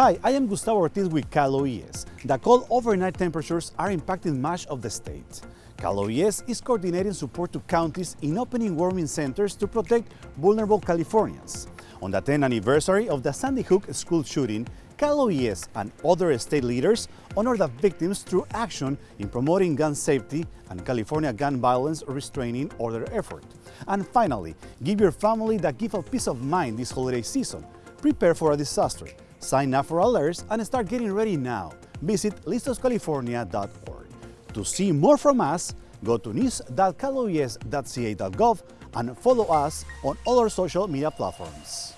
Hi, I am Gustavo Ortiz with Cal OES. The cold overnight temperatures are impacting much of the state. Cal OES is coordinating support to counties in opening warming centers to protect vulnerable Californians. On the 10th anniversary of the Sandy Hook school shooting, Cal OES and other state leaders honor the victims through action in promoting gun safety and California gun violence restraining order effort. And finally, give your family the gift of peace of mind this holiday season. Prepare for a disaster. Sign up for alerts and start getting ready now. Visit listoscalifornia.org. To see more from us, go to news.caloes.ca.gov and follow us on all our social media platforms.